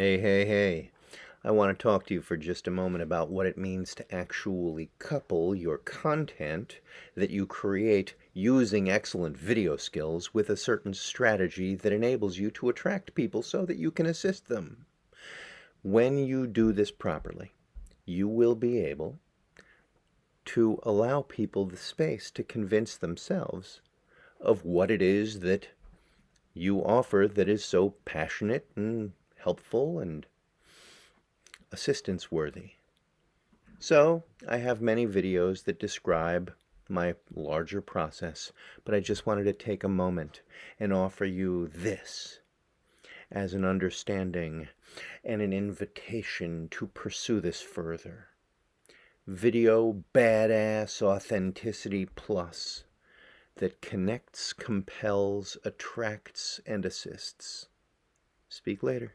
Hey, hey, hey. I want to talk to you for just a moment about what it means to actually couple your content that you create using excellent video skills with a certain strategy that enables you to attract people so that you can assist them. When you do this properly, you will be able to allow people the space to convince themselves of what it is that you offer that is so passionate and helpful and assistance worthy. So I have many videos that describe my larger process, but I just wanted to take a moment and offer you this as an understanding and an invitation to pursue this further. Video Badass Authenticity Plus that connects, compels, attracts, and assists. Speak later.